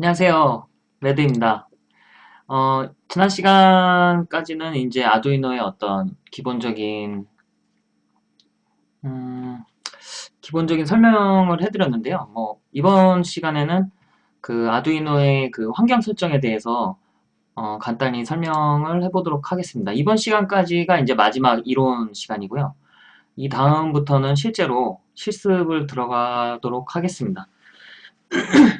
안녕하세요. 레드입니다. 어, 지난 시간까지는 이제 아두이노의 어떤 기본적인, 음, 기본적인 설명을 해드렸는데요. 뭐, 이번 시간에는 그 아두이노의 그 환경 설정에 대해서 어, 간단히 설명을 해보도록 하겠습니다. 이번 시간까지가 이제 마지막 이론 시간이고요. 이 다음부터는 실제로 실습을 들어가도록 하겠습니다.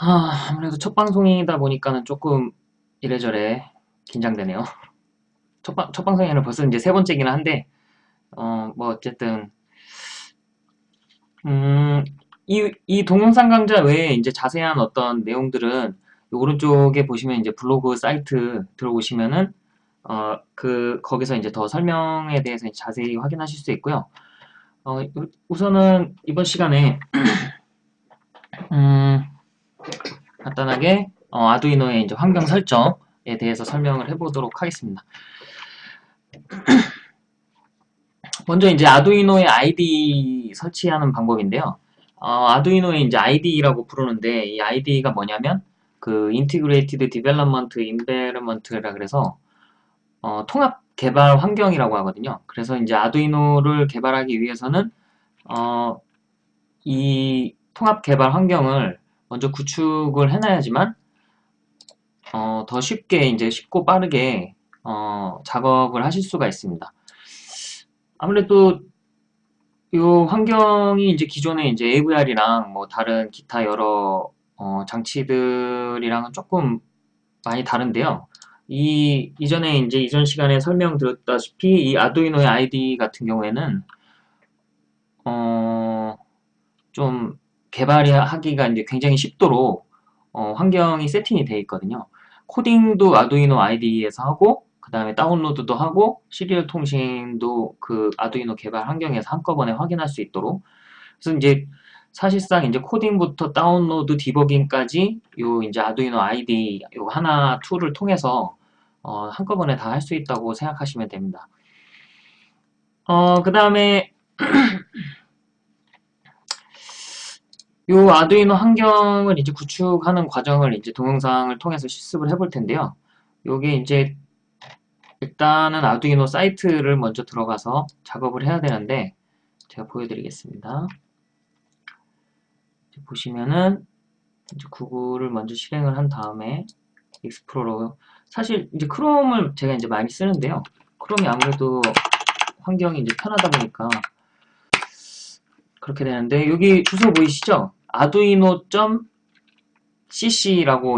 아, 아무래도 첫 방송이다 보니까는 조금 이래저래 긴장되네요. 첫, 방, 첫 방송에는 벌써 이제 세 번째긴 한데, 어, 뭐, 어쨌든, 음, 이, 이 동영상 강좌 외에 이제 자세한 어떤 내용들은 오른쪽에 보시면 이제 블로그 사이트 들어오시면은, 어, 그, 거기서 이제 더 설명에 대해서 자세히 확인하실 수 있고요. 어, 우선은 이번 시간에, 음, 간단하게 어, 아두이노의 이제 환경 설정에 대해서 설명을 해보도록 하겠습니다. 먼저 이제 아두이노의 IDE 설치하는 방법인데요. 어, 아두이노의 이제 IDE라고 부르는데 이 IDE가 뭐냐면 그 Integrated Development Environment라 그래서 어, 통합 개발 환경이라고 하거든요. 그래서 이제 아두이노를 개발하기 위해서는 어, 이 통합 개발 환경을 먼저 구축을 해놔야지만 어, 더 쉽게 이제 쉽고 빠르게 어, 작업을 하실 수가 있습니다. 아무래도 이 환경이 이제 기존에 이제 AVR이랑 뭐 다른 기타 여러 어, 장치들이랑은 조금 많이 다른데요. 이 이전에 이제 이전 시간에 설명드렸다시피 이 아두이노의 IDE 같은 경우에는 어, 좀 개발이 하기가 이제 굉장히 쉽도록 어, 환경이 세팅이 되어 있거든요. 코딩도 아두이노 IDE에서 하고 그 다음에 다운로드도 하고 serial 통신도 그 아두이노 개발 환경에서 한꺼번에 확인할 수 있도록 그래서 이제 사실상 이제 코딩부터 다운로드 디버깅까지 요 이제 아두이노 IDE 요 하나 툴을 통해서 어, 한꺼번에 다 할 수 있다고 생각하시면 됩니다. 어, 그 다음에 요 아두이노 환경을 이제 구축하는 과정을 이제 동영상을 통해서 실습을 해볼 텐데요. 요게 이제 일단은 아두이노 사이트를 먼저 들어가서 작업을 해야 되는데 제가 보여드리겠습니다. 보시면은 이제 구글을 먼저 실행을 한 다음에 익스플로러 사실 이제 크롬을 제가 이제 많이 쓰는데요. 크롬이 아무래도 환경이 이제 편하다 보니까 그렇게 되는데 여기 주소 보이시죠? 아두이노.cc라고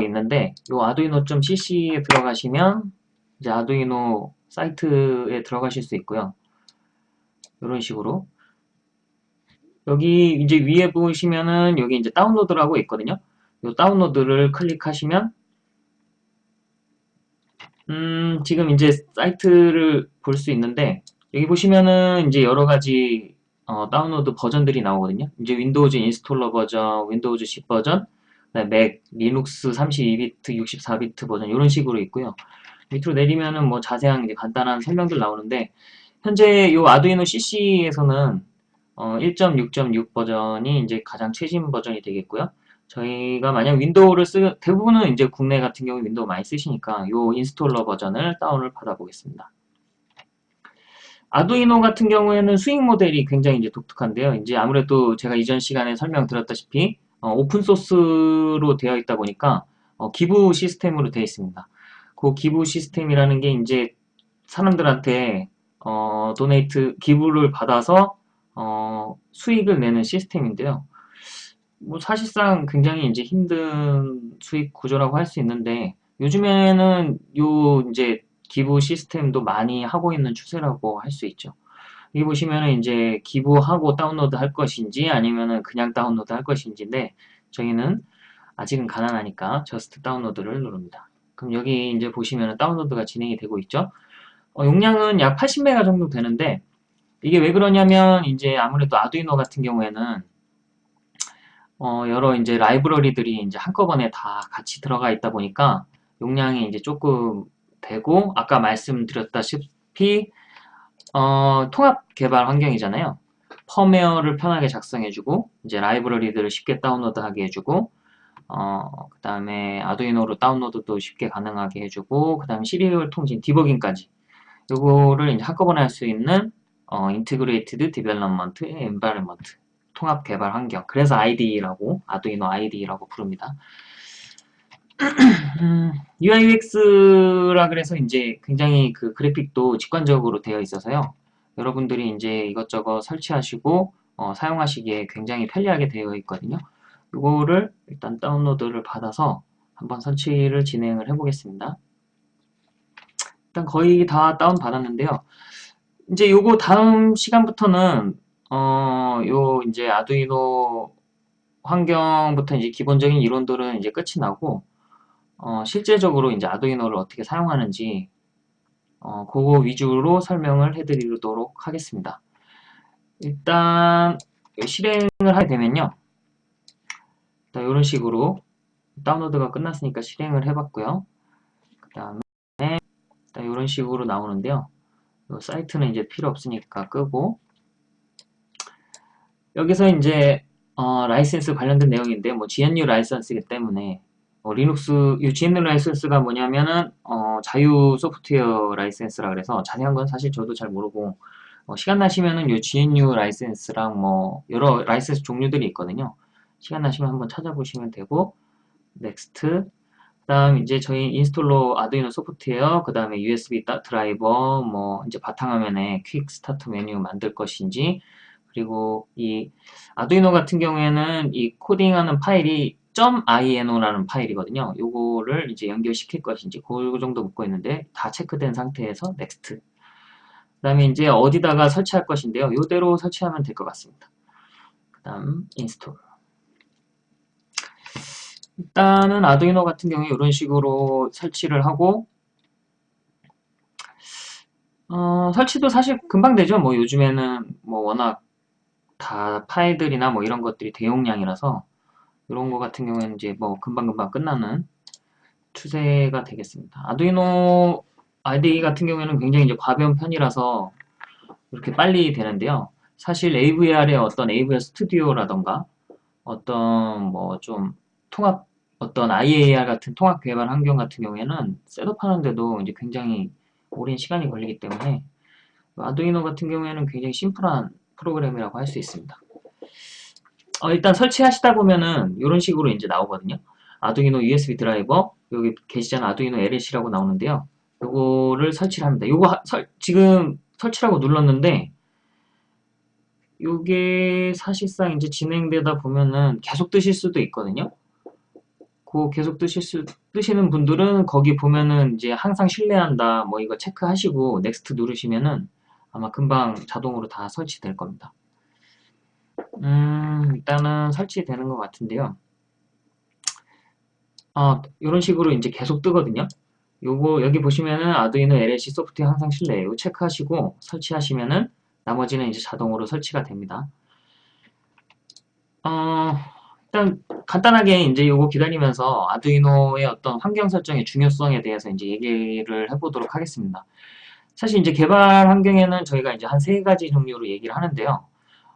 있는데 이 아두이노.cc에 들어가시면 이제 아두이노 사이트에 들어가실 수 있고요. 이런 식으로 여기 이제 위에 보시면은 여기 이제 다운로드라고 있거든요. 이 다운로드를 클릭하시면 음, 지금 이제 사이트를 볼 수 있는데 여기 보시면은 이제 여러 가지 어, 다운로드 버전들이 나오거든요. 이제 윈도우즈 installer 버전, 윈도우즈 10 버전, 맥, 리눅스 32비트, 64비트 버전 이런 식으로 있고요. 밑으로 내리면은 뭐 자세한 이제 간단한 설명들 나오는데 현재 이 아두이노 CC에서는 어, 1.6.6 버전이 이제 가장 최신 버전이 되겠고요. 저희가 만약 윈도우를 쓰 대부분은 이제 국내 같은 경우 윈도우 많이 쓰시니까 이 installer 버전을 다운을 받아 보겠습니다. 아두이노 같은 경우에는 수익 모델이 굉장히 이제 독특한데요. 이제 아무래도 제가 이전 시간에 설명드렸다시피 어, open source로 되어 있다 보니까 어, 기부 시스템으로 되어 있습니다. 그 기부 시스템이라는 게 이제 사람들한테 어, donate 기부를 받아서 어, 수익을 내는 시스템인데요. 뭐 사실상 굉장히 이제 힘든 수익 구조라고 할 수 있는데 요즘에는 요 이제 기부 시스템도 많이 하고 있는 추세라고 할 수 있죠. 여기 보시면은 이제 기부하고 다운로드 할 것인지 아니면은 그냥 다운로드 할 것인지인데 저희는 아직은 가난하니까 저스트 다운로드를 누릅니다. 그럼 여기 이제 보시면은 다운로드가 진행이 되고 있죠. 어, 용량은 약 80메가 정도 되는데 이게 왜 그러냐면 이제 아무래도 아두이노 같은 경우에는 어, 여러 이제 라이브러리들이 이제 한꺼번에 다 같이 들어가 있다 보니까 용량이 이제 조금 되고 아까 말씀드렸다시피 어, 통합 개발 환경이잖아요. 펌웨어를 편하게 작성해주고 이제 라이브러리들을 쉽게 다운로드하게 해주고 어, 그 다음에 아두이노로 다운로드도 쉽게 가능하게 해주고 그 다음에 시리얼 통신 디버깅까지 요거를 이제 한꺼번에 할 수 있는 어, Integrated Development Environment 통합 개발 환경 그래서 IDE라고 아두이노 IDE라고 부릅니다. UI UX라 그래서 이제 굉장히 그 그래픽도 직관적으로 되어 있어서요. 여러분들이 이제 이것저것 설치하시고 어, 사용하시기에 굉장히 편리하게 되어 있거든요. 이거를 일단 다운로드를 받아서 한번 설치를 진행을 해 보겠습니다. 일단 거의 다 다운 받았는데요. 이제 요거 다음 시간부터는 어, 요 이제 아두이노 환경부터 이제 기본적인 이론들은 이제 끝이 나고 어, 실제적으로 이제 아두이노를 어떻게 사용하는지 어, 그거 위주로 설명을 해드리도록 하겠습니다. 일단 실행을 하게 되면요. 이런 식으로 다운로드가 끝났으니까 실행을 해봤고요. 그 다음에 이런 식으로 나오는데요. 사이트는 이제 필요 없으니까 끄고 여기서 이제 어, 라이센스 관련된 내용인데 뭐 GNU 라이센스이기 때문에 어, 리눅스 이 GNU 라이센스가 뭐냐면은 어, 자유 소프트웨어 라이센스라 그래서 자세한 건 사실 저도 잘 모르고 어, 시간 나시면은 이 GNU 라이센스랑 뭐 여러 라이센스 종류들이 있거든요. 시간 나시면 한번 찾아보시면 되고 next 그 다음 이제 저희 installer 아두이노 소프트웨어 그 다음에 USB 드라이버 뭐 이제 바탕화면에 quick start 메뉴 만들 것인지 그리고 이 아두이노 같은 경우에는 이 코딩하는 파일이 .ino라는 파일이거든요. 요거를 이제 연결시킬 것인지 그 정도 묻고 있는데 다 체크된 상태에서 next 그 다음에 이제 어디다가 설치할 것인데요. 요대로 설치하면 될 것 같습니다. 그 다음 install 일단은 아두이노 같은 경우에 이런 식으로 설치를 하고 어, 설치도 사실 금방 되죠. 뭐 요즘에는 뭐 워낙 다 파일들이나 뭐 이런 것들이 대용량이라서 이런 거 같은 경우에는 이제 뭐 금방금방 끝나는 추세가 되겠습니다. 아두이노 IDE 같은 경우에는 굉장히 이제 가벼운 편이라서 이렇게 빨리 되는데요. 사실 AVR의 어떤 AVR 스튜디오라던가 어떤 뭐 좀 통합 어떤 IAR 같은 통합 개발 환경 같은 경우에는 셋업하는데도 이제 굉장히 오랜 시간이 걸리기 때문에 아두이노 같은 경우에는 굉장히 심플한 프로그램이라고 할 수 있습니다. 어, 일단 설치하시다 보면은 이런 식으로 이제 나오거든요. 아두이노 USB 드라이버 여기 계시잖아 아두이노 LLC라고 나오는데요. 요거를 설치를 합니다. 요거 설, 지금 설치라고 눌렀는데 요게 사실상 이제 진행되다 보면은 계속 뜨실 수도 있거든요. 그 계속 뜨실 수, 뜨시는 분들은 거기 보면은 이제 항상 신뢰한다 뭐 이거 체크하시고 next 누르시면은 아마 금방 자동으로 다 설치될 겁니다. 음, 일단은 설치되는 것 같은데요. 어, 이런 식으로 이제 계속 뜨거든요. 요거 여기 보시면은 아두이노 LLC 소프트웨어 항상 실내 이거 체크하시고 설치하시면은 나머지는 이제 자동으로 설치가 됩니다. 어, 일단 간단하게 이제 요거 기다리면서 아두이노의 어떤 환경 설정의 중요성에 대해서 이제 얘기를 해보도록 하겠습니다. 사실 이제 개발 환경에는 저희가 이제 한 세 가지 종류로 얘기를 하는데요.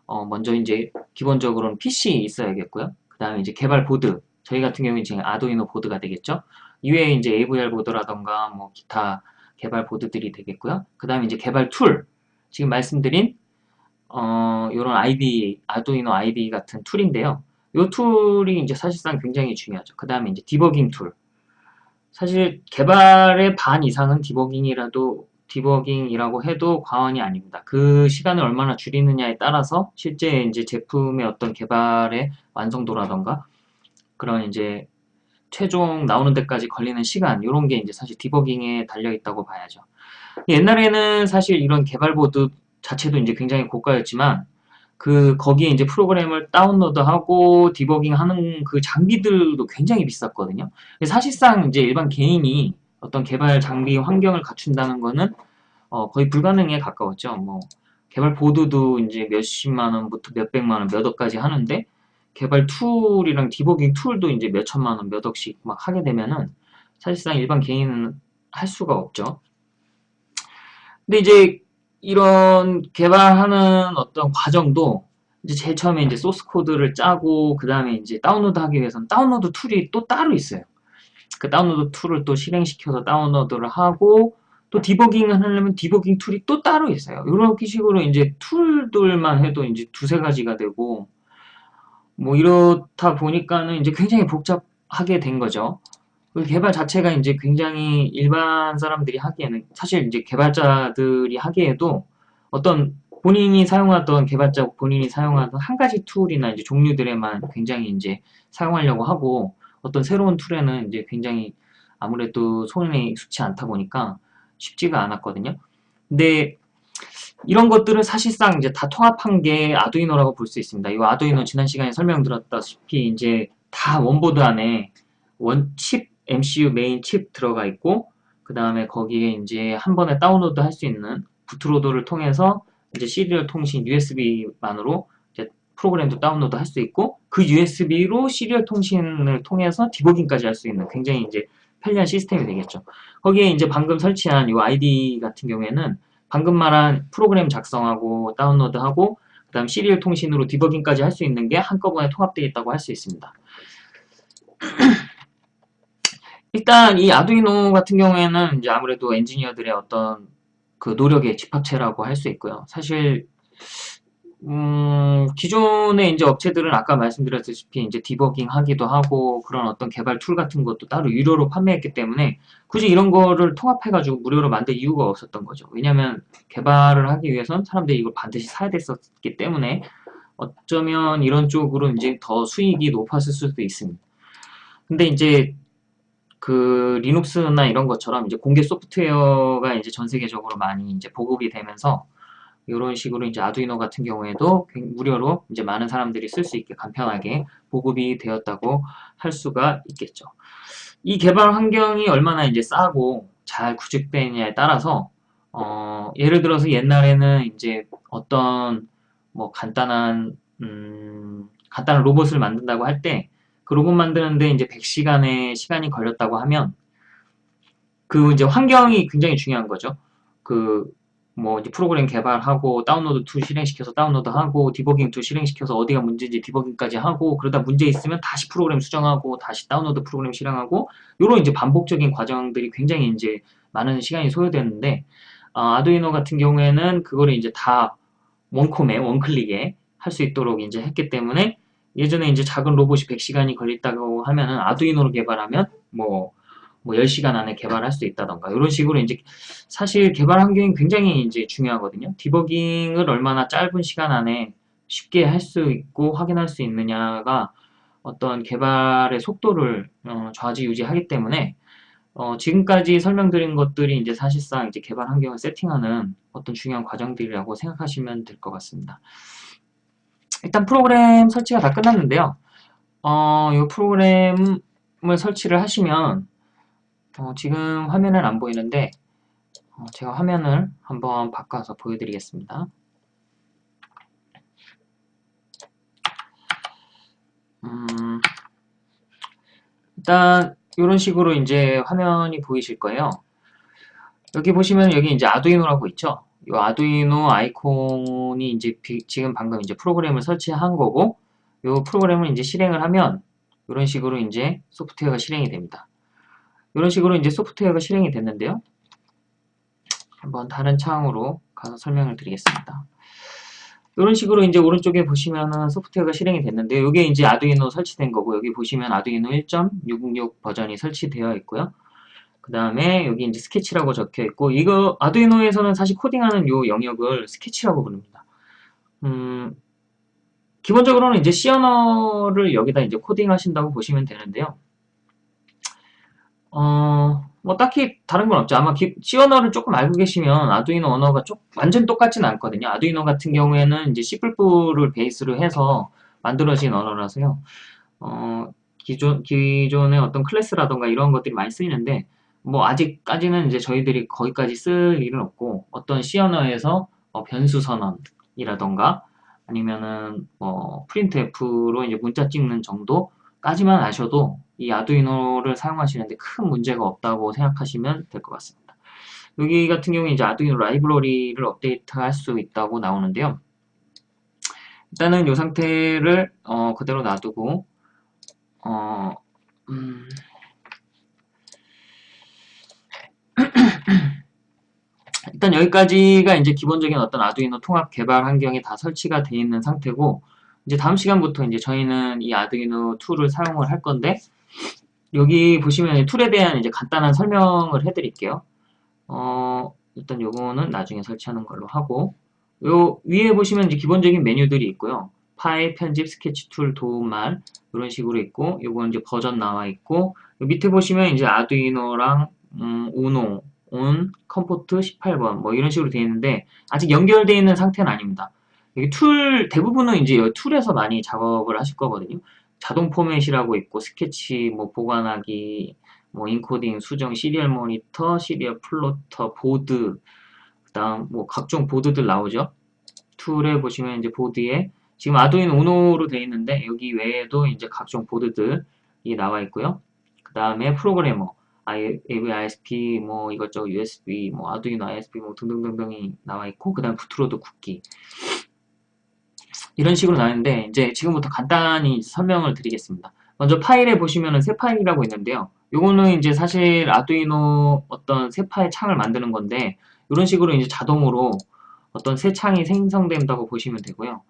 어, 먼저 이제 기본적으로는 PC 있어야겠고요. 그 다음에 이제 개발 보드. 저희 같은 경우는 지금 아두이노 보드가 되겠죠. 이외에 이제 AVR 보드라던가 뭐 기타 개발 보드들이 되겠고요. 그 다음에 이제 개발 툴. 지금 말씀드린 어, 요런 IDE, 아두이노 IDE 같은 툴인데요. 이 툴이 이제 사실상 굉장히 중요하죠. 그 다음에 이제 디버깅 툴. 사실 개발의 반 이상은 디버깅이라도 디버깅이라고 해도 과언이 아닙니다. 그 시간을 얼마나 줄이느냐에 따라서 실제 이제 제품의 어떤 개발의 완성도라던가 그런 이제 최종 나오는 데까지 걸리는 시간 이런 게 이제 사실 디버깅에 달려 있다고 봐야죠. 옛날에는 사실 이런 개발 보드 자체도 이제 굉장히 고가였지만 그 거기에 이제 프로그램을 다운로드하고 디버깅하는 그 장비들도 굉장히 비쌌거든요. 사실상 이제 일반 개인이 어떤 개발 장비 환경을 갖춘다는 거는 어, 거의 불가능에 가까웠죠. 뭐 개발 보드도 이제 몇십만 원부터 몇백만 원, 몇 억까지 하는데 개발 툴이랑 디버깅 툴도 이제 몇천만 원, 몇 억씩 막 하게 되면은 사실상 일반 개인은 할 수가 없죠. 근데 이제 이런 개발하는 어떤 과정도 이제 제일 처음에 이제 소스 코드를 짜고 그 다음에 이제 다운로드 하기 위해서는 다운로드 툴이 또 따로 있어요. 그 다운로드 툴을 또 실행시켜서 다운로드를 하고 또 디버깅을 하려면 디버깅 툴이 또 따로 있어요. 이런 식으로 이제 툴들만 해도 이제 두세 가지가 되고 뭐 이렇다 보니까는 이제 굉장히 복잡하게 된 거죠. 그 개발 자체가 이제 굉장히 일반 사람들이 하기에는 사실 이제 개발자들이 하기에도 어떤 본인이 사용하던 개발자 본인이 사용하던 한 가지 툴이나 이제 종류들에만 굉장히 이제 사용하려고 하고 어떤 새로운 툴에는 이제 굉장히 아무래도 손에 익숙치 않다 보니까 쉽지가 않았거든요. 근데 이런 것들은 사실상 이제 다 통합한 게 아두이노라고 볼 수 있습니다. 이 아두이노 지난 시간에 설명드렸다시피 이제 다 one board 안에 one chip MCU 메인 칩 들어가 있고 그 다음에 거기에 이제 한 번에 다운로드 할 수 있는 bootloader를 통해서 이제 시리얼 통신 USB만으로 프로그램도 다운로드 할 수 있고 그 USB로 시리얼 통신을 통해서 디버깅까지 할 수 있는 굉장히 이제 편리한 시스템이 되겠죠. 거기에 이제 방금 설치한 이 IDE 같은 경우에는 방금 말한 프로그램 작성하고 다운로드하고 그 다음 시리얼 통신으로 디버깅까지 할 수 있는 게 한꺼번에 통합되어 있다고 할 수 있습니다. 일단 이 아두이노 같은 경우에는 이제 아무래도 엔지니어들의 어떤 그 노력의 집합체라고 할 수 있고요. 사실 음, 기존의 이제 업체들은 아까 말씀드렸다시피 이제 디버깅 하기도 하고 그런 어떤 개발 툴 같은 것도 따로 유료로 판매했기 때문에 굳이 이런 거를 통합해가지고 무료로 만들 이유가 없었던 거죠. 왜냐면 개발을 하기 위해선 사람들이 이걸 반드시 사야 됐었기 때문에 어쩌면 이런 쪽으로 이제 더 수익이 높았을 수도 있습니다. 근데 이제 그 리눅스나 이런 것처럼 이제 공개 소프트웨어가 이제 전 세계적으로 많이 이제 보급이 되면서 이런 식으로 이제 아두이노 같은 경우에도 무료로 이제 많은 사람들이 쓸 수 있게 간편하게 보급이 되었다고 할 수가 있겠죠. 이 개발 환경이 얼마나 이제 싸고 잘 구축되느냐에 따라서 어, 예를 들어서 옛날에는 이제 어떤 뭐 간단한 음, 간단한 로봇을 만든다고 할 때 그 로봇 만드는데 이제 100시간의 시간이 걸렸다고 하면 그 이제 환경이 굉장히 중요한 거죠. 그 뭐 이제 프로그램 개발하고 다운로드 툴 실행시켜서 다운로드하고 디버깅 툴 실행시켜서 어디가 문제인지 디버깅까지 하고 그러다 문제 있으면 다시 프로그램 수정하고 다시 다운로드 프로그램 실행하고 이런 이제 반복적인 과정들이 굉장히 이제 많은 시간이 소요되는데 어, 아두이노 같은 경우에는 그거를 이제 다 원콤에 one click에 할 수 있도록 이제 했기 때문에 예전에 이제 작은 로봇이 100시간이 걸린다고 하면은 아두이노로 개발하면 뭐, 뭐 10시간 안에 개발할 수 있다던가 이런 식으로 이제 사실 개발 환경이 굉장히 이제 중요하거든요. 디버깅을 얼마나 짧은 시간 안에 쉽게 할 수 있고 확인할 수 있느냐가 어떤 개발의 속도를 어, 좌지우지하기 때문에 어, 지금까지 설명드린 것들이 이제 사실상 이제 개발 환경을 세팅하는 어떤 중요한 과정들이라고 생각하시면 될 것 같습니다. 일단 프로그램 설치가 다 끝났는데요. 어, 이 프로그램을 설치를 하시면 어, 지금 화면은 안 보이는데 어, 제가 화면을 한번 바꿔서 보여드리겠습니다. 음, 일단 이런 식으로 이제 화면이 보이실 거예요. 여기 보시면 여기 이제 아두이노라고 있죠. 이 아두이노 아이콘이 이제 비, 지금 방금 이제 프로그램을 설치한 거고 이 프로그램을 이제 실행을 하면 이런 식으로 이제 소프트웨어가 실행이 됩니다. 이런 식으로 이제 소프트웨어가 실행이 됐는데요. 한번 다른 창으로 가서 설명을 드리겠습니다. 이런 식으로 이제 오른쪽에 보시면은 소프트웨어가 실행이 됐는데 이게 이제 아두이노 설치된 거고 여기 보시면 아두이노 1.666 버전이 설치되어 있고요. 그 다음에 여기 이제 스케치라고 적혀 있고 이거 아두이노에서는 사실 코딩하는 요 영역을 스케치라고 부릅니다. 음, 기본적으로는 이제 C 언어를 여기다 이제 코딩하신다고 보시면 되는데요. 어, 뭐 딱히 다른 건 없죠. 아마 기, C 언어를 조금 알고 계시면 아두이노 언어가 좀 완전 똑같지는 않거든요. 아두이노 같은 경우에는 이제 C++를 베이스로 해서 만들어진 언어라서요. 어, 기존, 기존의 어떤 클래스라던가 이런 것들이 많이 쓰이는데 뭐 아직까지는 이제 저희들이 거기까지 쓸 일은 없고 어떤 C 언어에서 어 변수 선언이라던가 아니면은 뭐 printf로 이제 문자 찍는 정도 까지만 아셔도 이 아두이노를 사용하시는데 큰 문제가 없다고 생각하시면 될 것 같습니다. 여기 같은 경우에 이제 아두이노 라이브러리를 업데이트 할 수 있다고 나오는데요. 일단은 이 상태를 어, 그대로 놔두고 어, 음, 일단 여기까지가 이제 기본적인 어떤 아두이노 통합 개발 환경이 다 설치가 되어 있는 상태고 이제 다음 시간부터 이제 저희는 이 아두이노 tool을 사용을 할 건데 여기 보시면 tool에 대한 이제 간단한 설명을 해드릴게요. 어, 일단 요거는 나중에 설치하는 걸로 하고 요 위에 보시면 이제 기본적인 메뉴들이 있고요. 파일, 편집, 스케치 tool, 도움말 이런 식으로 있고 요건 이제 버전 나와 있고 밑에 보시면 이제 아두이노랑 음, 우노, on, COM port 18번 뭐 이런 식으로 되어 있는데 아직 연결되어 있는 상태는 아닙니다. 여기 tool 대부분은 이제 tool에서 많이 작업을 하실 거거든요. 자동 포맷이라고 있고 스케치 뭐 보관하기 뭐 인코딩, 수정, serial monitor, serial plotter, 보드 그다음 뭐 각종 보드들 나오죠. tool에 보시면 이제 보드에 지금 아두이노 우노로 되어 있는데 여기 외에도 이제 각종 보드들이 나와 있고요. 그 다음에 프로그래머 AVR ISP, 뭐 이것저것 USB, 뭐 아두이노 ISP 뭐 등등등등이 나와 있고 그 다음 bootloader 굽기 이런 식으로 나왔는데 이제 지금부터 간단히 설명을 드리겠습니다. 먼저 파일에 보시면은 새 파일이라고 있는데요. 요거는 이제 사실 아두이노 어떤 새 파일 창을 만드는 건데 이런 식으로 이제 자동으로 어떤 새 창이 생성된다고 보시면 되고요.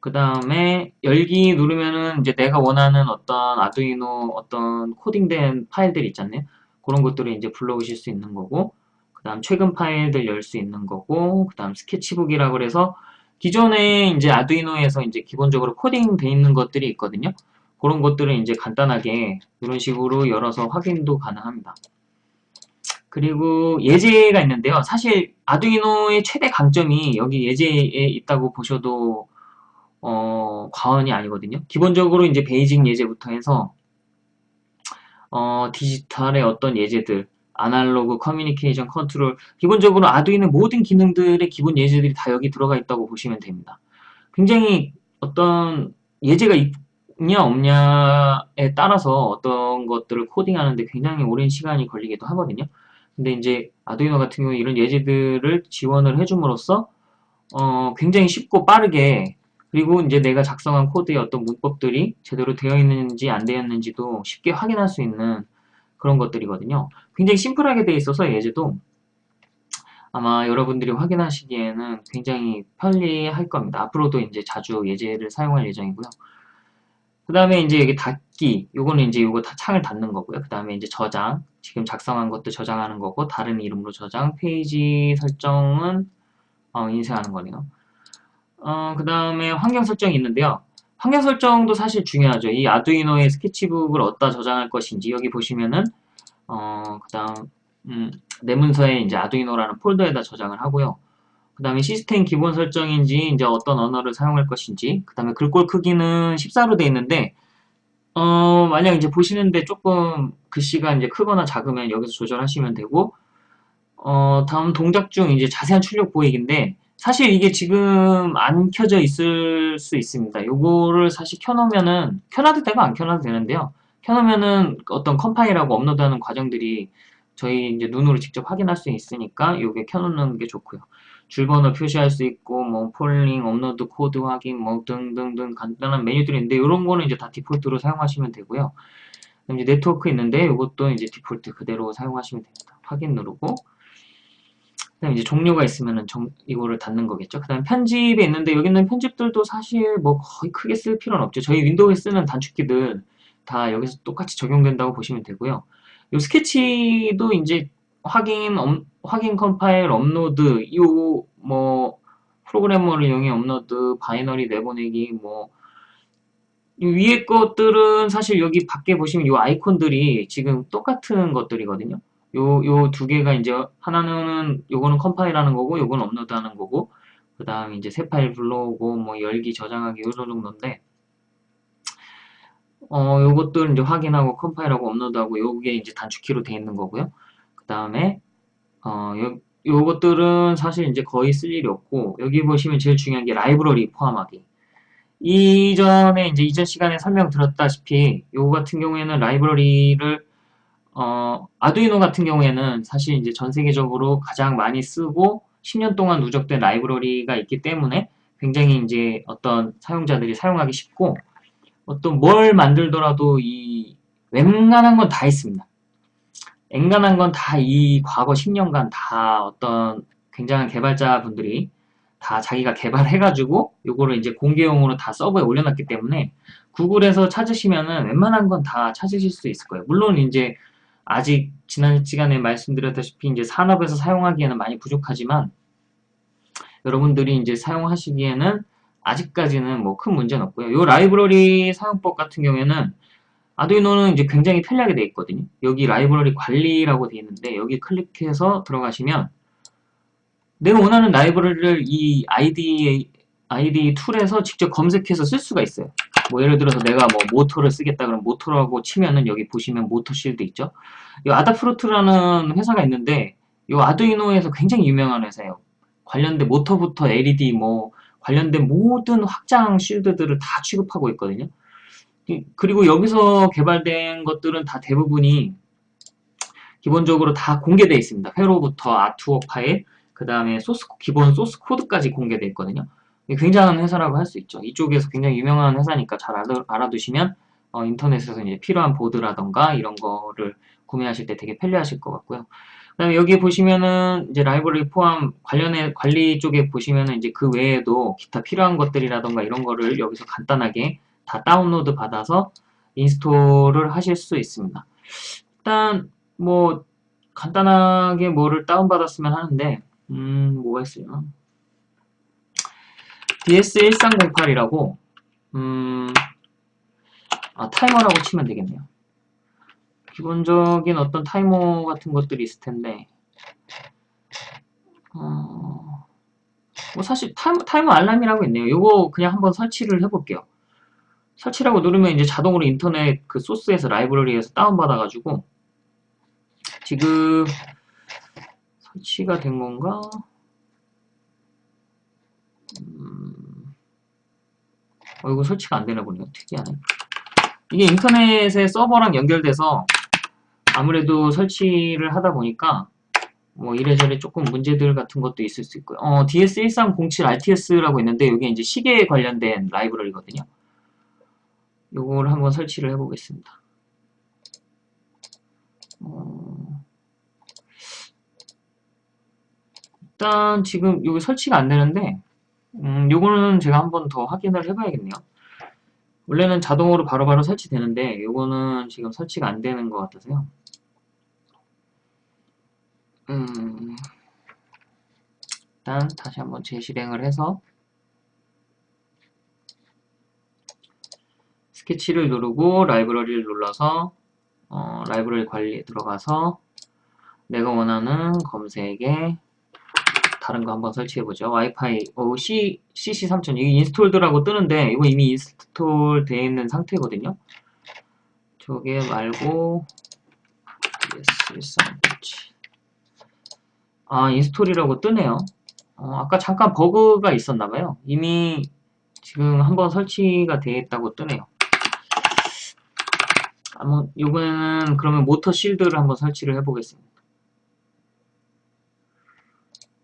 그 다음에 열기 누르면은 이제 내가 원하는 어떤 아두이노 어떤 코딩된 파일들 있잖아요. 그런 것들을 이제 불러오실 수 있는 거고 그 다음 최근 파일들 열 수 있는 거고 그 다음 스케치북이라고 그래서 기존에 이제 아두이노에서 이제 기본적으로 코딩돼 있는 것들이 있거든요. 그런 것들을 이제 간단하게 이런 식으로 열어서 확인도 가능합니다. 그리고 예제가 있는데요. 사실 아두이노의 최대 강점이 여기 예제에 있다고 보셔도 어, 과언이 아니거든요. 기본적으로 이제 basic 예제부터 해서 어, 디지털의 어떤 예제들, 아날로그 커뮤니케이션 컨트롤, 기본적으로 아두이노 모든 기능들의 기본 예제들이 다 여기 들어가 있다고 보시면 됩니다. 굉장히 어떤 예제가 있냐 없냐에 따라서 어떤 것들을 코딩하는데 굉장히 오랜 시간이 걸리기도 하거든요. 근데 이제 아두이노 같은 경우 이런 예제들을 지원을 해줌으로써 어, 굉장히 쉽고 빠르게 그리고 이제 내가 작성한 코드의 어떤 문법들이 제대로 되어 있는지 안 되었는지도 쉽게 확인할 수 있는 그런 것들이거든요. 굉장히 심플하게 되어 있어서 예제도 아마 여러분들이 확인하시기에는 굉장히 편리할 겁니다. 앞으로도 이제 자주 예제를 사용할 예정이고요. 그 다음에 이제 여기 닫기, 요거는 이제 요거 다 창을 닫는 거고요. 그 다음에 이제 저장, 지금 작성한 것도 저장하는 거고, 다른 이름으로 저장, 페이지 설정은 어, 인쇄하는 거네요. 어, 그 다음에 환경 설정이 있는데요. 환경 설정도 사실 중요하죠. 이 아두이노의 스케치북을 어디다 저장할 것인지 여기 보시면은 어, 그 다음 음, 내 문서에 이제 아두이노라는 폴더에다 저장을 하고요. 그 다음에 시스템 기본 설정인지 이제 어떤 언어를 사용할 것인지 그 다음에 글꼴 크기는 14로 되어 있는데 어, 만약 이제 보시는데 조금 글씨가 이제 크거나 작으면 여기서 조절하시면 되고 어, 다음 동작 중 이제 자세한 출력 보이기인데 사실 이게 지금 안 켜져 있을 수 있습니다. 요거를 사실 켜놓으면은 켜놔도 되고 안 켜놔도 되는데요. 켜놓으면은 어떤 컴파일하고 업로드하는 과정들이 저희 이제 눈으로 직접 확인할 수 있으니까 요게 켜놓는 게 좋고요. 줄번호 표시할 수 있고 뭐 folding, 업로드 코드 확인 뭐 등등등 간단한 메뉴들이 있는데 이런 거는 이제 다 디폴트로 사용하시면 되고요. 이제 네트워크 있는데 이것도 이제 디폴트 그대로 사용하시면 됩니다. 확인 누르고 그다음 이제 종료가 있으면은 정, 이거를 닫는 거겠죠. 그다음 편집에 있는데 여기 있는 편집들도 사실 뭐 거의 크게 쓸 필요는 없죠. 저희 윈도우에 쓰는 단축키들 다 여기서 똑같이 적용된다고 보시면 되고요. 이 스케치도 이제 확인 업, 확인 컴파일 업로드 이 뭐 프로그래머를 이용해 업로드 binary 내보내기 뭐 위에 것들은 사실 여기 밖에 보시면 이 아이콘들이 지금 똑같은 것들이거든요. 요, 요 두 개가 이제 하나는 요거는 컴파일하는 거고 요거는 업로드하는 거고 그 다음 이제 새 파일 불러오고 뭐 열기 저장하기 요런 정도인데 어 요것들 이제 확인하고 컴파일하고 업로드하고 요게 이제 단축키로 되어 있는 거고요. 그 다음에 어 요, 요것들은 사실 이제 거의 쓸 일이 없고 여기 보시면 제일 중요한 게 라이브러리 포함하기. 이전에 이제 이전 시간에 설명 드렸다시피 요거 같은 경우에는 라이브러리를 어, 아두이노 같은 경우에는 사실 이제 전 세계적으로 가장 많이 쓰고 10년 동안 누적된 라이브러리가 있기 때문에 굉장히 이제 어떤 사용자들이 사용하기 쉽고 어떤 뭘 만들더라도 이 웬만한 건 다 있습니다. 앵간한 건 다 이 과거 10년간 다 어떤 굉장한 개발자분들이 다 자기가 개발해가지고 요거를 이제 공개용으로 다 서버에 올려놨기 때문에 구글에서 찾으시면은 웬만한 건 다 찾으실 수 있을 거예요. 물론 이제 아직 지난 시간에 말씀드렸다시피 이제 산업에서 사용하기에는 많이 부족하지만 여러분들이 이제 사용하시기에는 아직까지는 뭐 큰 문제는 없고요. 요 라이브러리 사용법 같은 경우에는 아두이노는 이제 굉장히 편리하게 되어 있거든요. 여기 라이브러리 관리라고 되어 있는데 여기 클릭해서 들어가시면 내가 원하는 라이브러리를 이 IDE, IDE tool에서 직접 검색해서 쓸 수가 있어요. 뭐 예를 들어서 내가 뭐 모터를 쓰겠다 그러면 모터라고 치면은 여기 보시면 모터 shield 있죠. 이 Adafruit라는 회사가 있는데 이 아두이노에서 굉장히 유명한 회사예요. 관련된 모터부터 LED 뭐 관련된 모든 확장 실드들을 다 취급하고 있거든요. 그리고 여기서 개발된 것들은 다 대부분이 기본적으로 다 공개되어 있습니다. 회로부터 아트웍 파일, 그 다음에 소스, 기본 소스 코드까지 공개되어 있거든요. 굉장한 회사라고 할 수 있죠. 이쪽에서 굉장히 유명한 회사니까 잘 알아, 두시면 어, 인터넷에서 이제 필요한 보드라던가 이런 거를 구매하실 때 되게 편리하실 것 같고요. 그다음에 여기 보시면은 이제 라이브러리 포함 관련해 관리 쪽에 보시면은 이제 그 외에도 기타 필요한 것들이라던가 이런 거를 여기서 간단하게 다 다운로드 받아서 install을 하실 수 있습니다. 일단 뭐 간단하게 뭐를 다운받았으면 하는데 음 뭐가 있으려나 DS1308이라고 음 아, 타이머라고 치면 되겠네요. 기본적인 어떤 타이머 같은 것들이 있을 텐데 어, 뭐 사실 타이머, 타이머 알람이라고 있네요. 이거 그냥 한번 설치를 해볼게요. 설치라고 누르면 이제 자동으로 인터넷 그 소스에서 라이브러리에서 다운받아가지고 지금 설치가 된 건가? 음... 어, 이거 설치가 안 되나 보네요. 특이하네. 이게 인터넷에 서버랑 연결돼서 아무래도 설치를 하다 보니까 뭐 이래저래 조금 문제들 같은 것도 있을 수 있고요. 어, DS1307RTS라고 있는데 이게 이제 시계에 관련된 라이브러리거든요. 요걸 한번 설치를 해보겠습니다. 어... 일단 지금 여기 설치가 안 되는데 음, 요거는 제가 한번 더 확인을 해봐야겠네요. 원래는 자동으로 바로바로 바로 설치되는데 요거는 지금 설치가 안 되는 것 같아서요. 음, 일단 다시 한번 재실행을 해서 스케치를 누르고 라이브러리를 눌러서 어, 라이브러리 관리에 들어가서 내가 원하는 검색에 다른 거 한번 설치해보죠. 와이파이 어, C, CC3000 이게 installed라고 뜨는데 이거 이미 install 되어 있는 상태거든요. 저게 말고 DS1307 아 install이라고 뜨네요. 어, 아까 잠깐 버그가 있었나봐요. 이미 지금 한번 설치가 되어 있다고 뜨네요. 한번 이번에는 그러면 모터 shield를 한번 설치를 해보겠습니다.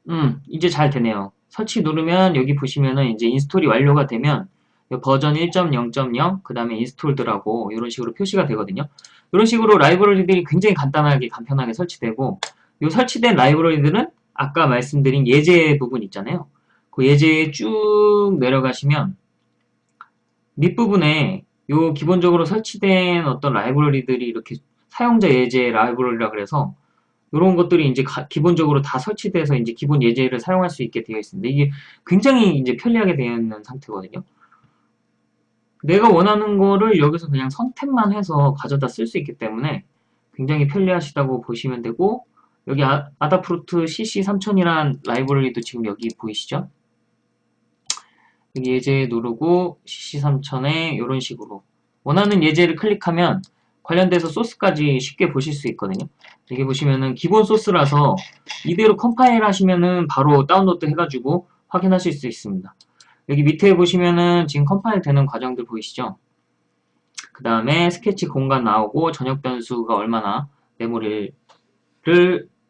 음, 이제 잘 되네요. 설치 누르면 여기 보시면은 이제 install이 완료가 되면 버전 1.0.0 그 다음에 installed라고 이런 식으로 표시가 되거든요. 이런 식으로 라이브러리들이 굉장히 간단하게 간편하게 설치되고 이 설치된 라이브러리들은 아까 말씀드린 예제 부분 있잖아요. 그 예제에 쭉 내려가시면 밑부분에 요 기본적으로 설치된 어떤 라이브러리들이 이렇게 사용자 예제 라이브러리라 그래서 이런 것들이 이제 가, 기본적으로 다 설치돼서 이제 기본 예제를 사용할 수 있게 되어 있습니다. 이게 굉장히 이제 편리하게 되어 있는 상태거든요. 내가 원하는 거를 여기서 그냥 선택만 해서 가져다 쓸 수 있기 때문에 굉장히 편리하시다고 보시면 되고 여기 아, 다프루트 CC3000이란 라이브러리도 지금 여기 보이시죠? 여기 예제 누르고 CC3000에 이런 식으로 원하는 예제를 클릭하면 관련돼서 소스까지 쉽게 보실 수 있거든요. 여기 보시면은 기본 소스라서 이대로 컴파일 하시면은 바로 다운로드 해가지고 확인하실 수 있습니다. 여기 밑에 보시면은 지금 컴파일 되는 과정들 보이시죠? 그 다음에 스케치 공간 나오고 전역 변수가 얼마나 메모리를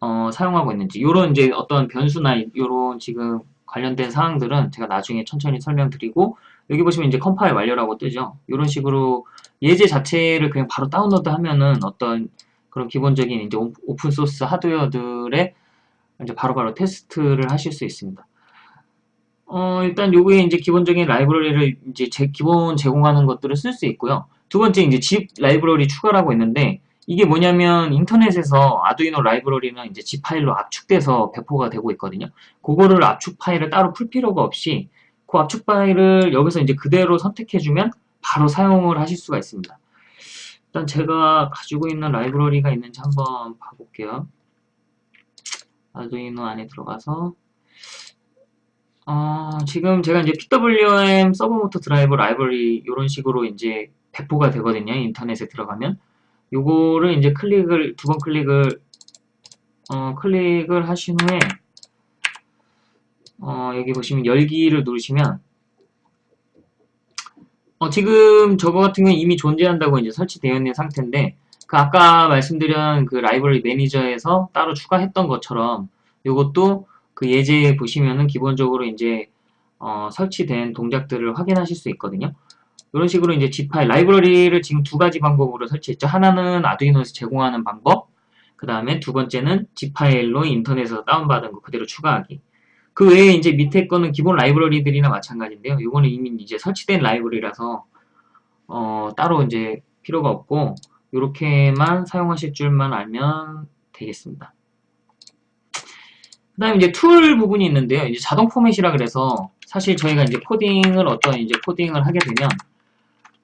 어, 사용하고 있는지 요런 이제 어떤 변수나 요런 지금 관련된 사항들은 제가 나중에 천천히 설명드리고 여기 보시면 이제 컴파일 완료라고 뜨죠. 이런 식으로 예제 자체를 그냥 바로 다운로드 하면은 어떤 그런 기본적인 이제 open source 하드웨어들의 이제 바로바로 바로 테스트를 하실 수 있습니다. 어, 일단 요게 이제 기본적인 라이브러리를 이제 제, 기본 제공하는 것들을 쓸 수 있고요. 두 번째 이제 zip 라이브러리 추가라고 있는데 이게 뭐냐면 인터넷에서 아두이노 라이브러리는 이제 zip 파일로 압축돼서 배포가 되고 있거든요. 그거를 압축 파일을 따로 풀 필요가 없이 그 압축 파일을 여기서 이제 그대로 선택해주면 바로 사용을 하실 수가 있습니다. 일단 제가 가지고 있는 라이브러리가 있는지 한번 봐볼게요. 아두이노 안에 들어가서 어, 지금 제가 이제 PWM 서보모터 드라이버 라이브러리 이런 식으로 이제 배포가 되거든요. 인터넷에 들어가면 요거를 이제 클릭을 두 번 클릭을 어, 클릭을 하신 후에 어, 여기 보시면 열기를 누르시면 어, 지금 저거 같은 경우는 이미 존재한다고 이제 설치되어 있는 상태인데 그 아까 말씀드린 그 라이브러리 매니저에서 따로 추가했던 것처럼 이것도 그 예제에 보시면은 기본적으로 이제 어, 설치된 동작들을 확인하실 수 있거든요. 이런 식으로 이제 G 파일 라이브러리를 지금 두 가지 방법으로 설치했죠. 하나는 아두이노에서 제공하는 방법, 그 다음에 두 번째는 zip 파일로 인터넷에서 다운받은 거 그대로 추가하기. 그 외에 이제 밑에 거는 기본 라이브러리들이나 마찬가지인데요. 이거는 이미 이제 설치된 라이브러리라서 어, 따로 이제 필요가 없고 이렇게만 사용하실 줄만 알면 되겠습니다. 그 다음에 이제 tool 부분이 있는데요. 이제 자동 포맷이라 그래서 사실 저희가 이제 코딩을 어떤 이제 코딩을 하게 되면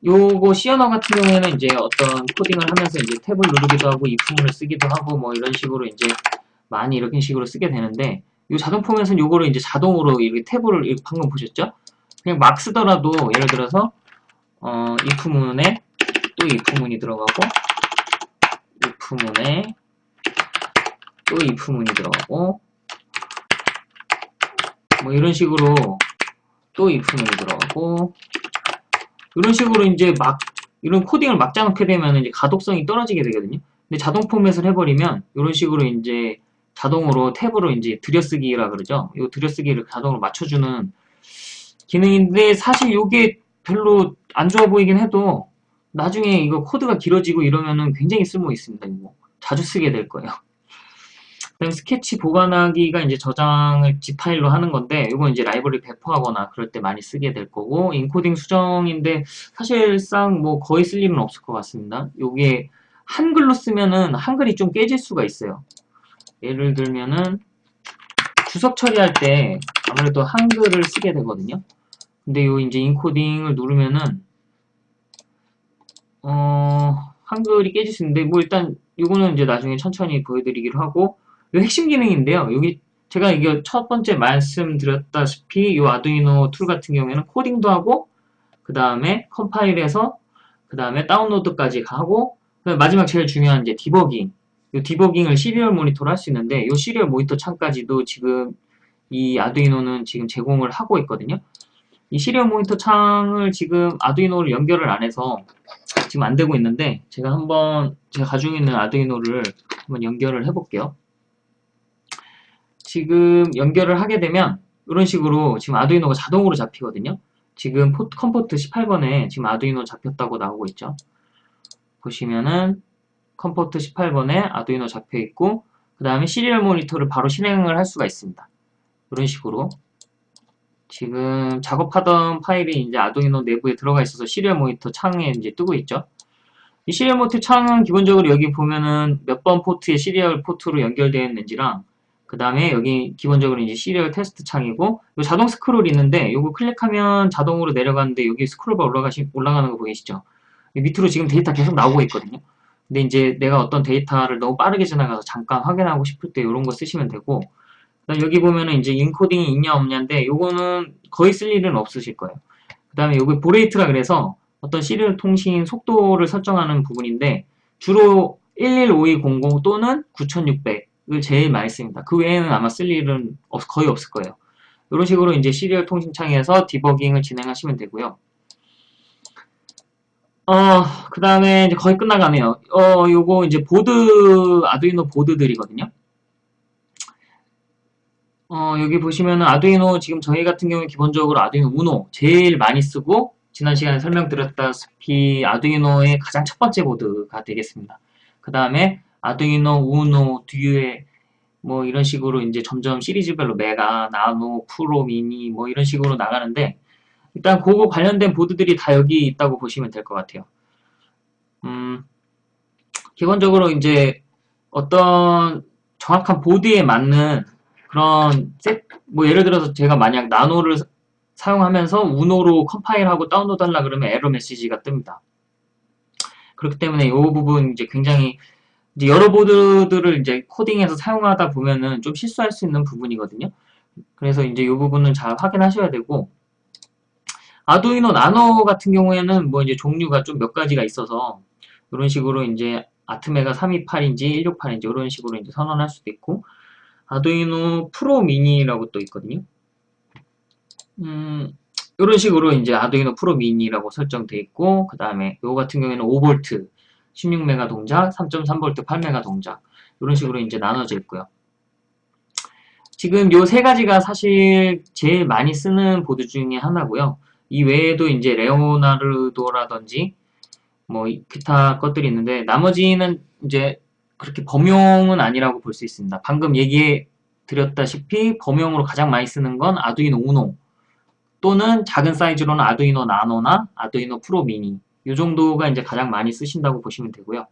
요거 C 언어 같은 경우에는 이제 어떤 코딩을 하면서 이제 탭을 누르기도 하고 if문을 쓰기도 하고 뭐 이런 식으로 이제 많이 이런 식으로 쓰게 되는데 이 자동 포맷은 요거를 이제 자동으로 이렇게 탭을 방금 보셨죠? 그냥 막 쓰더라도 예를 들어서 어, if문에 또 if문이 들어가고 if문에 또 if문이 들어가고 뭐 이런 식으로 또 if문이 들어가고 이런 식으로 이제 막 이런 코딩을 막 짜놓게 되면 이제 가독성이 떨어지게 되거든요. 근데 자동 포맷을 해버리면 이런 식으로 이제 자동으로 탭으로 이제 들여쓰기라 그러죠. 이 들여쓰기를 자동으로 맞춰주는 기능인데 사실 이게 별로 안 좋아 보이긴 해도 나중에 이거 코드가 길어지고 이러면은 굉장히 쓸모 있습니다. 이거 자주 쓰게 될 거예요. 스케치 보관하기가 이제 저장을 zip 파일로 하는 건데 이건 이제 라이브러리 배포하거나 그럴 때 많이 쓰게 될 거고 인코딩 수정인데 사실상 뭐 거의 쓸 일은 없을 것 같습니다. 이게 한글로 쓰면은 한글이 좀 깨질 수가 있어요. 예를 들면은 주석 처리할 때 아무래도 한글을 쓰게 되거든요. 근데 요 이제 인코딩을 누르면은 어 한글이 깨질 수 있는데 뭐 일단 이거는 이제 나중에 천천히 보여드리기로 하고 이 핵심 기능인데요. 여기 제가 이게 첫 번째 말씀드렸다시피 이 아두이노 툴 같은 경우에는 코딩도 하고 그 다음에 컴파일해서 그 다음에 다운로드까지 하고 마지막 제일 중요한 이제 디버깅 이 디버깅을 serial 모니터로 할 수 있는데 이 serial 모니터 창까지도 지금 이 아두이노는 지금 제공을 하고 있거든요. 이 serial 모니터 창을 지금 아두이노를 연결을 안 해서 지금 안 되고 있는데 제가 한번 제가 가지고 있는 아두이노를 한번 연결을 해볼게요. 지금 연결을 하게 되면 이런 식으로 지금 아두이노가 자동으로 잡히거든요. 지금 com port 18번에 지금 아두이노 잡혔다고 나오고 있죠. 보시면은 com port 18번에 아두이노 잡혀 있고 그 다음에 serial 모니터를 바로 실행을 할 수가 있습니다. 이런 식으로 지금 작업하던 파일이 이제 아두이노 내부에 들어가 있어서 serial 모니터 창에 이제 뜨고 있죠. 이 serial 모니터 창은 기본적으로 여기 보면은 몇 번 포트에 serial 포트로 연결되어 있는지랑 그 다음에 여기 기본적으로 이제 serial 테스트 창이고 자동 스크롤이 있는데 이거 클릭하면 자동으로 내려가는데 여기 scroll bar 올라가시, 올라가는 거 보이시죠? 밑으로 지금 데이터 계속 나오고 있거든요. 근데 이제 내가 어떤 데이터를 너무 빠르게 지나가서 잠깐 확인하고 싶을 때 이런 거 쓰시면 되고 여기 보면은 이제 encoding이 있냐 없냐인데 요거는 거의 쓸 일은 없으실 거예요. 그 다음에 여기 baud rate라 그래서 어떤 serial 통신 속도를 설정하는 부분인데 주로 115200 또는 9600 을 제일 많이 씁니다. 그 외에는 아마 쓸 일은 거의 없을 거예요. 이런 식으로 이제 시리얼 통신창에서 디버깅을 진행하시면 되고요. 어, 그 다음에 이제 거의 끝나가네요. 어, 요거 이제 보드, 아두이노 보드들이거든요. 어, 여기 보시면은 아두이노 지금 저희 같은 경우에 기본적으로 아두이노 우노 제일 많이 쓰고 지난 시간에 설명드렸다시피 아두이노의 가장 첫 번째 보드가 되겠습니다. 그 다음에 아두이노, 우노, 듀에 뭐 이런 식으로 이제 점점 시리즈별로 메가, 나노, 프로, 미니 뭐 이런 식으로 나가는데 일단 그거 관련된 보드들이 다 여기 있다고 보시면 될 것 같아요. 음, 기본적으로 이제 어떤 정확한 보드에 맞는 그런 셋, 뭐 예를 들어서 제가 만약 나노를 사용하면서 우노로 컴파일하고 다운로드 하려 그러면 에러 메시지가 뜹니다. 그렇기 때문에 이 부분 이제 굉장히 이제 여러 보드들을 이제 코딩해서 사용하다 보면은 좀 실수할 수 있는 부분이거든요. 그래서 이제 이 부분은 잘 확인하셔야 되고 아두이노 나노 같은 경우에는 뭐 이제 종류가 좀 몇 가지가 있어서 이런 식으로 이제 아트메가 328인지 168인지 이런 식으로 이제 선언할 수도 있고 아두이노 프로 미니라고 또 있거든요. 음, 이런 식으로 이제 아두이노 프로 미니라고 설정되어 있고 그 다음에 요 같은 경우에는 5V 16메가 동작, 3.3V 8메가 동작 이런 식으로 이제 나눠져 있고요. 지금 요 세 가지가 사실 제일 많이 쓰는 보드 중에 하나고요. 이 외에도 이제 레오나르도라든지 뭐 기타 것들이 있는데 나머지는 이제 그렇게 범용은 아니라고 볼 수 있습니다. 방금 얘기해 드렸다시피 범용으로 가장 많이 쓰는 건 아두이노 우노 또는 작은 사이즈로는 아두이노 나노나 아두이노 프로 미니 이 정도가 이제 가장 많이 쓰신다고 보시면 되고요.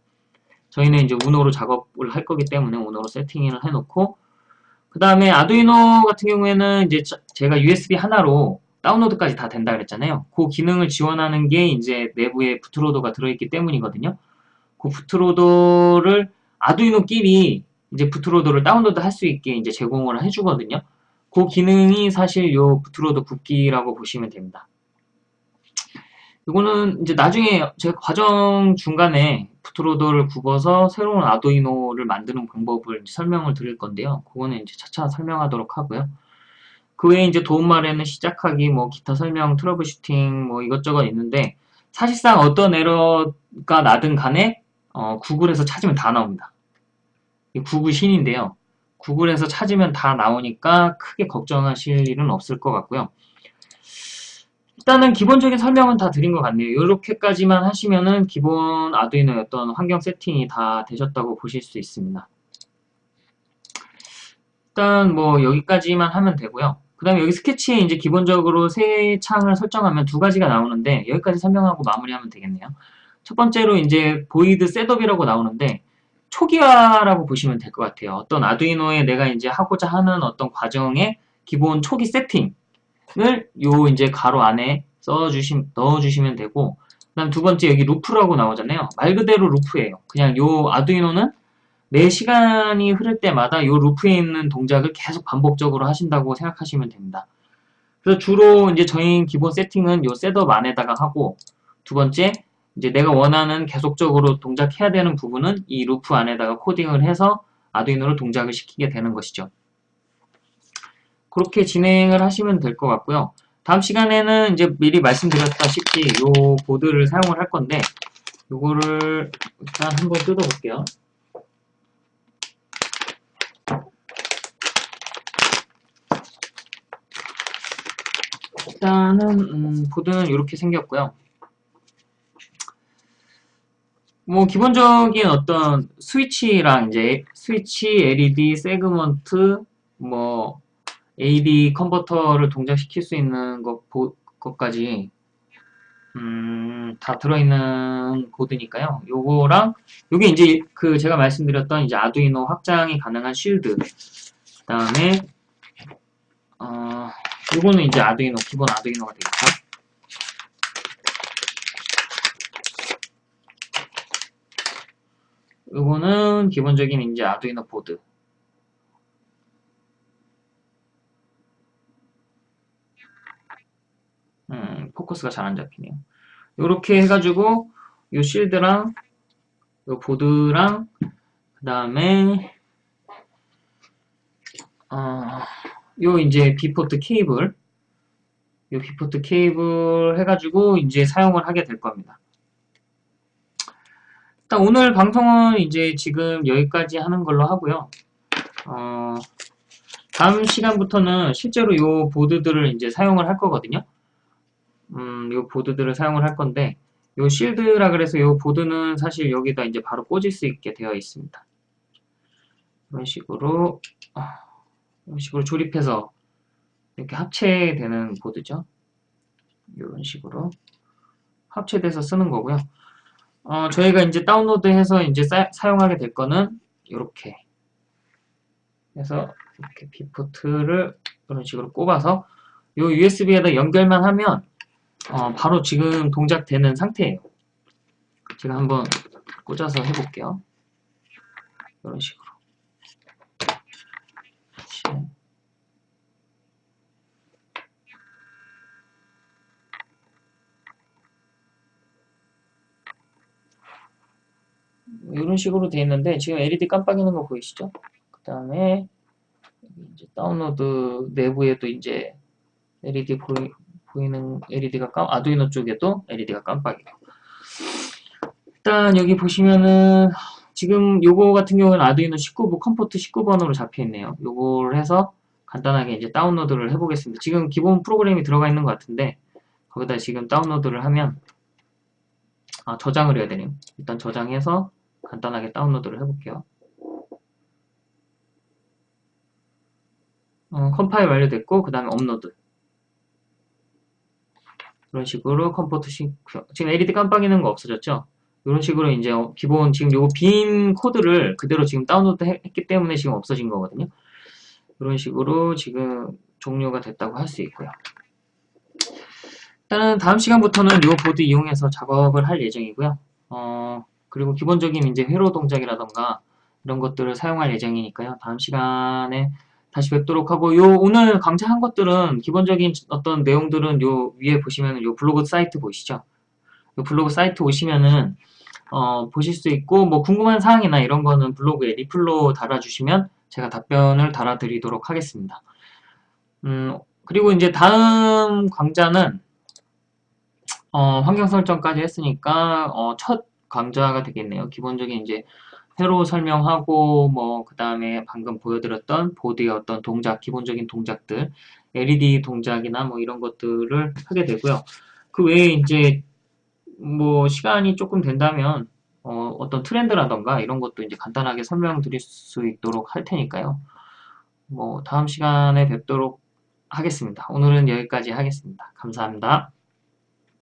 저희는 이제 우노로 작업을 할 거기 때문에 우노로 세팅을 해놓고 그 다음에 아두이노 같은 경우에는 이제 제가 USB 하나로 다운로드까지 다 된다 그랬잖아요. 그 기능을 지원하는 게 이제 내부에 부트로더가 들어있기 때문이거든요. 그 부트로더를 아두이노끼리 이제 bootloader를 다운로드 할 수 있게 이제 제공을 해주거든요. 그 기능이 사실 요 bootloader 굽기라고 보시면 됩니다. 이거는 이제 나중에 제가 과정 중간에 bootloader를 굽어서 새로운 아두이노를 만드는 방법을 설명을 드릴 건데요. 그거는 이제 차차 설명하도록 하고요. 그 외에 이제 도움말에는 시작하기, 뭐 기타 설명, troubleshooting, 뭐 이것저것 있는데 사실상 어떤 에러가 나든 간에 어, 구글에서 찾으면 다 나옵니다. 구글 신인데요. 구글에서 찾으면 다 나오니까 크게 걱정하실 일은 없을 것 같고요. 일단은 기본적인 설명은 다 드린 것 같네요. 이렇게까지만 하시면은 기본 아두이노의 어떤 환경 세팅이 다 되셨다고 보실 수 있습니다. 일단 뭐 여기까지만 하면 되고요. 그 다음에 여기 스케치에 이제 기본적으로 세 창을 설정하면 두 가지가 나오는데 여기까지 설명하고 마무리하면 되겠네요. 첫 번째로 이제 void setup이라고 나오는데 초기화라고 보시면 될 것 같아요. 어떤 아두이노에 내가 이제 하고자 하는 어떤 과정의 기본 초기 세팅을 요 이제 괄호 안에 써주시, 넣어주시면 되고 그 다음 두 번째 여기 loop라고 나오잖아요. 말 그대로 loop예요. 그냥 요 아두이노는 매 시간이 흐를 때마다 요 loop에 있는 동작을 계속 반복적으로 하신다고 생각하시면 됩니다. 그래서 주로 이제 저희 기본 세팅은 요 setup 안에다가 하고 두 번째 이제 내가 원하는 계속적으로 동작해야 되는 부분은 이 루프 안에다가 코딩을 해서 아두이노를 동작을 시키게 되는 것이죠. 그렇게 진행을 하시면 될 것 같고요. 다음 시간에는 이제 미리 말씀드렸다시피 이 보드를 사용을 할 건데 이거를 일단 한번 뜯어볼게요. 일단은 음, 보드는 이렇게 생겼고요. 뭐 기본적인 어떤 스위치랑 이제 스위치, LED, 세그먼트, 뭐 AD 컨버터를 동작시킬 수 있는 것, 보, 것까지 음, 다 들어있는 보드니까요. 요거랑 요게 이제 그 제가 말씀드렸던 이제 아두이노 확장이 가능한 쉴드 그 다음에 어, 요거는 이제 아두이노 기본 아두이노가 되겠죠. 이거는 기본적인 이제 아두이노 보드. 음, 포커스가 잘 안 잡히네요. 이렇게 해가지고 이 실드랑 이 보드랑 그 다음에 어, 요 이제 B port 케이블 요 B port 케이블 해가지고 이제 사용을 하게 될 겁니다. 일단 오늘 방송은 이제 지금 여기까지 하는 걸로 하고요. 어, 다음 시간부터는 실제로 이 보드들을 이제 사용을 할 거거든요. 음, 이 보드들을 사용을 할 건데, 이 shield라 그래서 이 보드는 사실 여기다 이제 바로 꽂을 수 있게 되어 있습니다. 이런 식으로, 아, 이런 식으로 조립해서 이렇게 합체되는 보드죠. 이런 식으로 합체돼서 쓰는 거고요. 어, 저희가 이제 다운로드해서 이제 사, 용하게 될 거는 이렇게 해서 이렇게 비포트를 이런 식으로 꼽아서 이 USB에다 연결만 하면 어, 바로 지금 동작되는 상태예요. 제가 한번 꽂아서 해볼게요. 이런 식으로. 이런 식으로 되어 있는데 지금 LED 깜빡이는 거 보이시죠? 그 다음에 이제 다운로드 내부에도 이제 LED 보이, 보이는 LED가 깜, 아두이노 쪽에도 LED가 깜빡이고 일단 여기 보시면은 지금 요거 같은 경우는 아두이노 19부 com port 19번으로 잡혀 있네요. 요걸 해서 간단하게 이제 다운로드를 해보겠습니다. 지금 기본 프로그램이 들어가 있는 것 같은데 거기다 지금 다운로드를 하면 아, 저장을 해야 되네요. 일단 저장해서 간단하게 다운로드를 해볼게요. 어, 컴파일 완료됐고 그 다음에 업로드 이런 식으로 COM 포트 sync 지금 LED 깜빡이는 거 없어졌죠? 이런 식으로 이제 기본 지금 요거 빈 코드를 그대로 지금 다운로드 했기 때문에 지금 없어진 거거든요. 이런 식으로 지금 종료가 됐다고 할 수 있고요. 일단은 다음 시간부터는 이 보드 이용해서 작업을 할 예정이고요. 어, 그리고 기본적인 이제 회로 동작이라던가 이런 것들을 사용할 예정이니까요. 다음 시간에 다시 뵙도록 하고 요 오늘 강좌한 것들은 기본적인 어떤 내용들은 요 위에 보시면은 요 블로그 사이트 보이시죠? 요 블로그 사이트 오시면은 어, 보실 수 있고 뭐 궁금한 사항이나 이런 거는 블로그에 리플로 달아주시면 제가 답변을 달아드리도록 하겠습니다. 음, 그리고 이제 다음 강좌는 어, 환경 설정까지 했으니까 어, 첫 강좌가 되겠네요. 기본적인 이제 회로 설명하고 뭐 그 다음에 방금 보여드렸던 보드의 어떤 동작, 기본적인 동작들, LED 동작이나 뭐 이런 것들을 하게 되고요. 그 외에 이제 뭐 시간이 조금 된다면 어, 어떤 트렌드라던가 이런 것도 이제 간단하게 설명드릴 수 있도록 할 테니까요. 뭐 다음 시간에 뵙도록 하겠습니다. 오늘은 여기까지 하겠습니다. 감사합니다.